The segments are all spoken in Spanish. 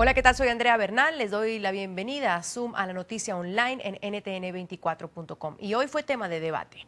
Hola, ¿qué tal? Soy Andrea Bernal. Les doy la bienvenida a Zoom a la noticia online en ntn24.com. Y hoy fue tema de debate.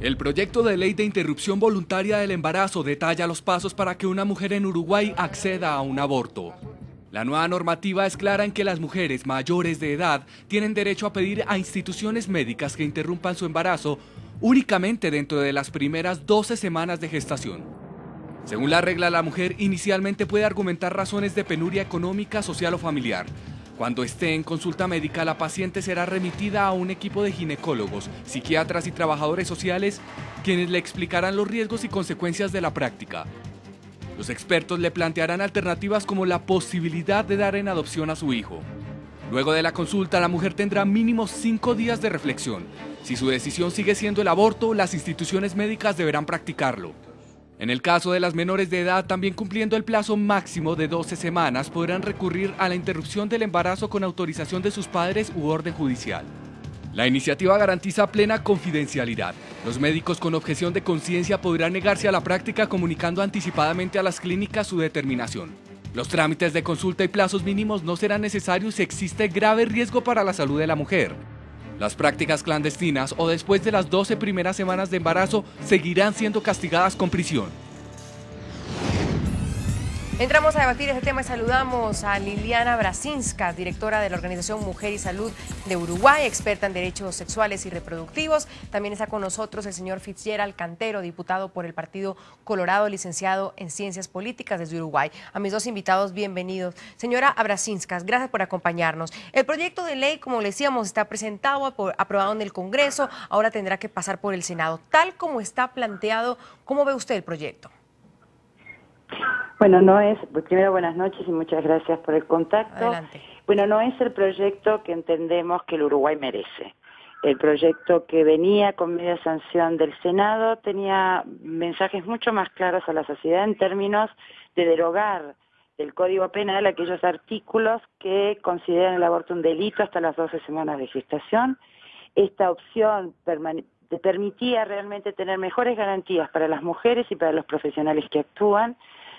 El proyecto de ley de interrupción voluntaria del embarazo detalla los pasos para que una mujer en Uruguay acceda a un aborto. La nueva normativa es clara en que las mujeres mayores de edad tienen derecho a pedir a instituciones médicas que interrumpan su embarazo únicamente dentro de las primeras 12 semanas de gestación. Según la regla, la mujer inicialmente puede argumentar razones de penuria económica, social o familiar. Cuando esté en consulta médica, la paciente será remitida a un equipo de ginecólogos, psiquiatras y trabajadores sociales, quienes le explicarán los riesgos y consecuencias de la práctica. Los expertos le plantearán alternativas como la posibilidad de dar en adopción a su hijo. Luego de la consulta, la mujer tendrá mínimo cinco días de reflexión. Si su decisión sigue siendo el aborto, las instituciones médicas deberán practicarlo. En el caso de las menores de edad, también cumpliendo el plazo máximo de 12 semanas, podrán recurrir a la interrupción del embarazo con autorización de sus padres u orden judicial. La iniciativa garantiza plena confidencialidad. Los médicos con objeción de conciencia podrán negarse a la práctica comunicando anticipadamente a las clínicas su determinación. Los trámites de consulta y plazos mínimos no serán necesarios si existe grave riesgo para la salud de la mujer. Las prácticas clandestinas o después de las 12 primeras semanas de embarazo seguirán siendo castigadas con prisión. Entramos a debatir este tema y saludamos a Liliana Brasinska, directora de la Organización Mujer y Salud de Uruguay, experta en derechos sexuales y reproductivos. También está con nosotros el señor Fitzgerald Cantero, diputado por el Partido Colorado, licenciado en Ciencias Políticas desde Uruguay. A mis dos invitados, bienvenidos. Señora Abrasinskas, gracias por acompañarnos. El proyecto de ley, como le decíamos, está presentado, aprobado en el Congreso, ahora tendrá que pasar por el Senado. Tal como está planteado, ¿cómo ve usted el proyecto? Bueno, no es, pues primero buenas noches y muchas gracias por el contacto. Bueno, no es el proyecto que entendemos que el Uruguay merece. El proyecto que venía con media sanción del Senado tenía mensajes mucho más claros a la sociedad en términos de derogar del Código Penal aquellos artículos que consideran el aborto un delito hasta las 12 semanas de gestación. Esta opción permitía realmente tener mejores garantías para las mujeres y para los profesionales que actúan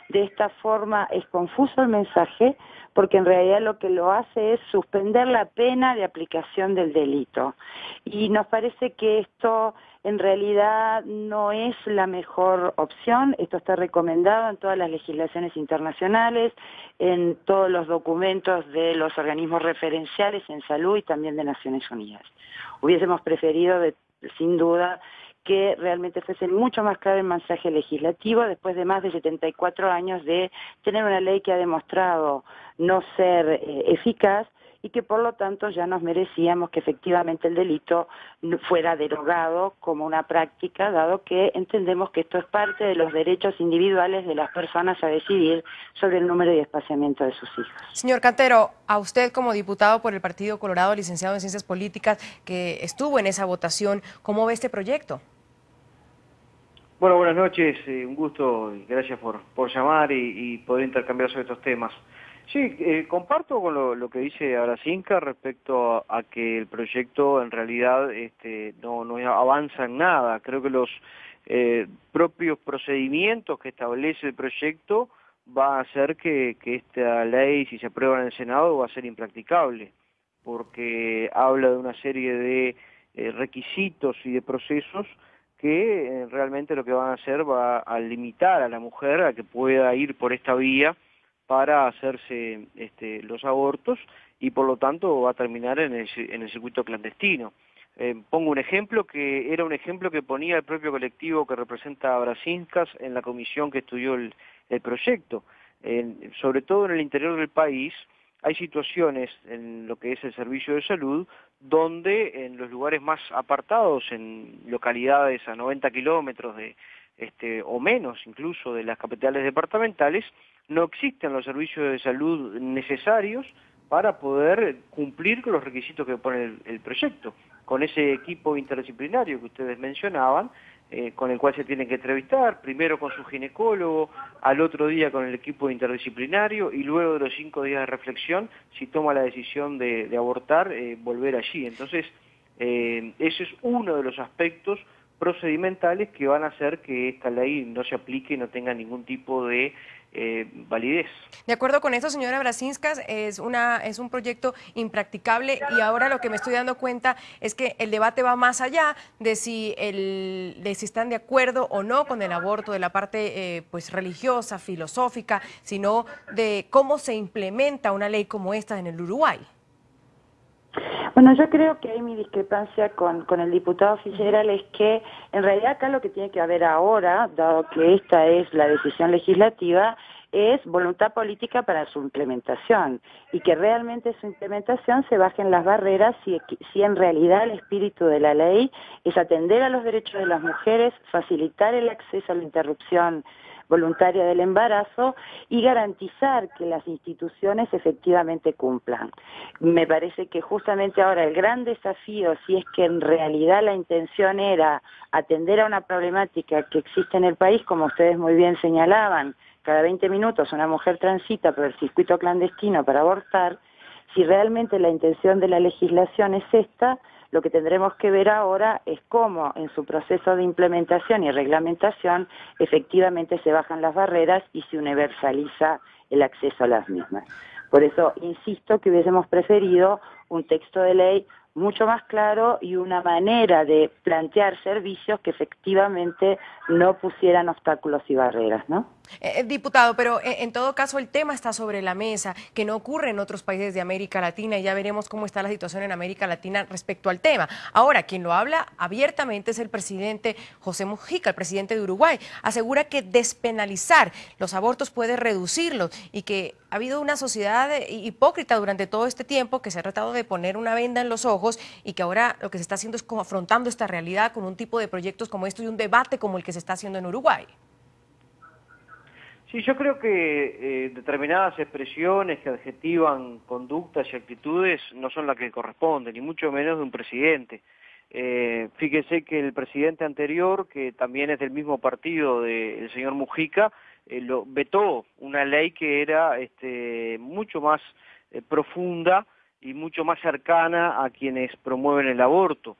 de esta forma es confuso el mensaje porque en realidad lo que lo hace es suspender la pena de aplicación del delito. Y nos parece que esto en realidad no es la mejor opción. Esto está recomendado en todas las legislaciones internacionales, en todos los documentos de los organismos referenciales en salud y también de Naciones Unidas. Hubiésemos preferido, sin duda, que realmente fuese mucho más claro el mensaje legislativo después de más de 74 años de tener una ley que ha demostrado no ser eh, eficaz y que por lo tanto ya nos merecíamos que efectivamente el delito fuera derogado como una práctica, dado que entendemos que esto es parte de los derechos individuales de las personas a decidir sobre el número y espaciamiento de sus hijos. Señor Cantero, a usted como diputado por el Partido Colorado, licenciado en Ciencias Políticas, que estuvo en esa votación, ¿cómo ve este proyecto? Bueno, buenas noches, eh, un gusto y gracias por, por llamar y, poder intercambiar sobre estos temas. Sí, eh, comparto con lo, que dice Aracinca respecto a, que el proyecto en realidad este, no, no avanza en nada. Creo que los eh, propios procedimientos que establece el proyecto va a hacer que, que esta ley, si se aprueba en el Senado, va a ser impracticable, porque habla de una serie de requisitos y de procesos que eh, realmente lo que van a hacer va a limitar a la mujer a que pueda ir por esta vía para hacerse este, los abortos y por lo tanto va a terminar en el, en el circuito clandestino. Eh, pongo un ejemplo que era un ejemplo que ponía el propio colectivo que representa a Brasinskas en la comisión que estudió el, proyecto. sobre todo en el interior del país, hay situaciones en lo que es el servicio de salud donde en los lugares más apartados, en localidades a 90 kilómetros de, este, o menos incluso de las capitales departamentales, no existen los servicios de salud necesarios para poder cumplir con los requisitos que pone el proyecto. Con ese equipo interdisciplinario que ustedes mencionaban, eh, con el cual se tienen que entrevistar, primero con su ginecólogo, al otro día con el equipo interdisciplinario y luego de los cinco días de reflexión, si toma la decisión de, abortar, eh, volver allí. Entonces, eh, ese es uno de los aspectos procedimentales que van a hacer que esta ley no se aplique y no tenga ningún tipo de eh, validez. De acuerdo con esto, señora Brasinskas, es, una, es un proyecto impracticable y ahora lo que me estoy dando cuenta es que el debate va más allá de si, el, de si están de acuerdo o no con el aborto, de la parte eh, pues religiosa, filosófica, sino de cómo se implementa una ley como esta en el Uruguay. Bueno, yo creo que hay mi discrepancia con, con el diputado Fitzgerald es que en realidad acá lo que tiene que haber ahora, dado que esta es la decisión legislativa, es voluntad política para su implementación y que realmente su implementación se bajen las barreras si, si en realidad el espíritu de la ley es atender a los derechos de las mujeres, facilitar el acceso a la interrupción voluntaria del embarazo y garantizar que las instituciones efectivamente cumplan. Me parece que justamente ahora el gran desafío, si es que en realidad la intención era atender a una problemática que existe en el país, como ustedes muy bien señalaban, cada 20 minutos una mujer transita por el circuito clandestino para abortar, si realmente la intención de la legislación es esta, lo que tendremos que ver ahora es cómo en su proceso de implementación y reglamentación efectivamente se bajan las barreras y se universaliza el acceso a las mismas. Por eso insisto que hubiésemos preferido un texto de ley mucho más claro y una manera de plantear servicios que efectivamente no pusieran obstáculos y barreras, ¿no? Eh, eh, diputado, pero eh, en todo caso el tema está sobre la mesa, que no ocurre en otros países de América Latina y ya veremos cómo está la situación en América Latina respecto al tema. Ahora, quien lo habla abiertamente es el presidente José Mujica, el presidente de Uruguay. Asegura que despenalizar los abortos puede reducirlos y que ha habido una sociedad hipócrita durante todo este tiempo que se ha tratado de poner una venda en los ojos y que ahora lo que se está haciendo es como afrontando esta realidad con un tipo de proyectos como esto y un debate como el que se está haciendo en Uruguay. Sí, yo creo que eh, determinadas expresiones que adjetivan conductas y actitudes no son las que corresponden, ni mucho menos de un presidente. Eh, fíjese que el presidente anterior, que también es del mismo partido del señor Mujica, eh, lo, vetó una ley que era este, mucho más eh, profunda y mucho más cercana a quienes promueven el aborto.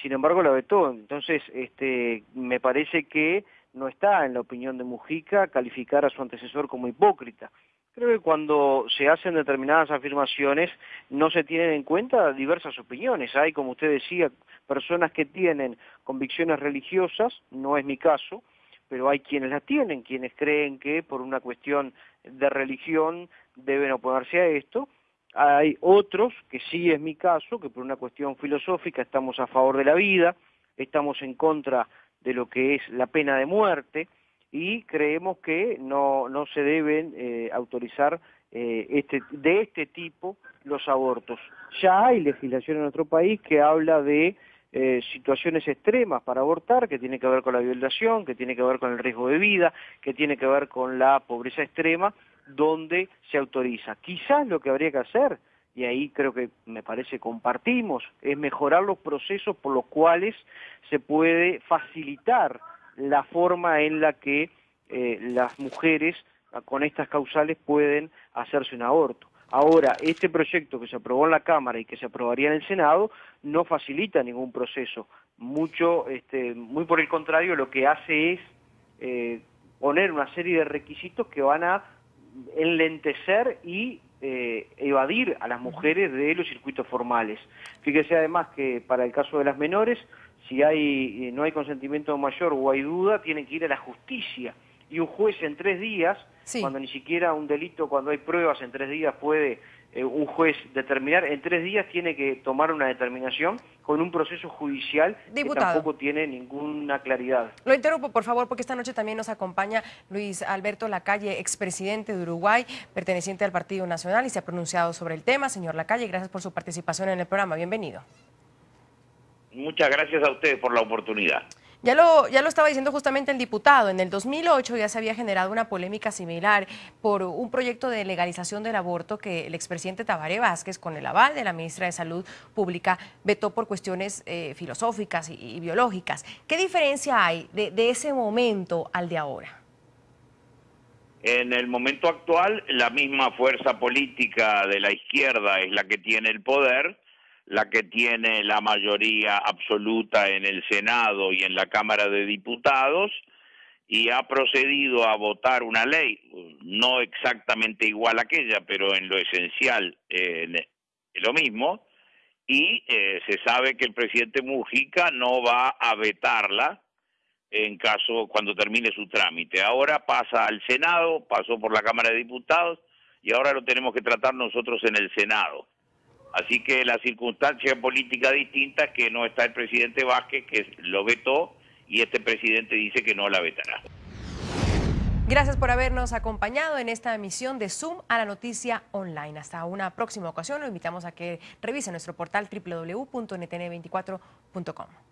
Sin embargo, la vetó. Entonces, este, me parece que no está en la opinión de Mujica calificar a su antecesor como hipócrita. Creo que cuando se hacen determinadas afirmaciones no se tienen en cuenta diversas opiniones. Hay, como usted decía, personas que tienen convicciones religiosas, no es mi caso, pero hay quienes las tienen, quienes creen que por una cuestión de religión deben oponerse a esto. Hay otros, que sí es mi caso, que por una cuestión filosófica estamos a favor de la vida, estamos en contra de lo que es la pena de muerte y creemos que no, no se deben eh, autorizar eh, este, de este tipo los abortos. Ya hay legislación en nuestro país que habla de eh, situaciones extremas para abortar, que tiene que ver con la violación, que tiene que ver con el riesgo de vida, que tiene que ver con la pobreza extrema, donde se autoriza. Quizás lo que habría que hacer y ahí creo que me parece compartimos, es mejorar los procesos por los cuales se puede facilitar la forma en la que eh, las mujeres con estas causales pueden hacerse un aborto. Ahora, este proyecto que se aprobó en la Cámara y que se aprobaría en el Senado no facilita ningún proceso. Mucho, este, muy por el contrario, lo que hace es eh, poner una serie de requisitos que van a enlentecer y eh, evadir a las mujeres de los circuitos formales. Fíjese además que para el caso de las menores, si hay, eh, no hay consentimiento mayor o hay duda, tienen que ir a la justicia. Y un juez en tres días, cuando ni siquiera un delito, cuando hay pruebas en tres días puede eh, un juez determinar, en tres días tiene que tomar una determinación con un proceso judicial que tampoco tiene ninguna claridad. Lo interrumpo, por favor, porque esta noche también nos acompaña Luis Alberto Lacalle, expresidente de Uruguay, perteneciente al Partido Nacional y se ha pronunciado sobre el tema. Señor Lacalle, gracias por su participación en el programa. Bienvenido. Muchas gracias a ustedes por la oportunidad. Ya lo, ya lo estaba diciendo justamente el diputado, en el 2008 ya se había generado una polémica similar por un proyecto de legalización del aborto que el expresidente Tabaré Vázquez, con el aval de la ministra de Salud Pública, vetó por cuestiones eh, filosóficas y, biológicas. ¿Qué diferencia hay de, de ese momento al de ahora? En el momento actual, la misma fuerza política de la izquierda es la que tiene el poder, la que tiene la mayoría absoluta en el Senado y en la Cámara de Diputados, y ha procedido a votar una ley, no exactamente igual a aquella, pero en lo esencial eh, lo mismo, y eh, se sabe que el presidente Mujica no va a vetarla en caso cuando termine su trámite. Ahora pasa al Senado, pasó por la Cámara de Diputados y ahora lo tenemos que tratar nosotros en el Senado. Así que la circunstancia política distinta que no está el presidente Vázquez, que lo vetó, y este presidente dice que no la vetará. Gracias por habernos acompañado en esta emisión de Zoom a la noticia online. Hasta una próxima ocasión, lo invitamos a que revise nuestro portal www.ntn24.com.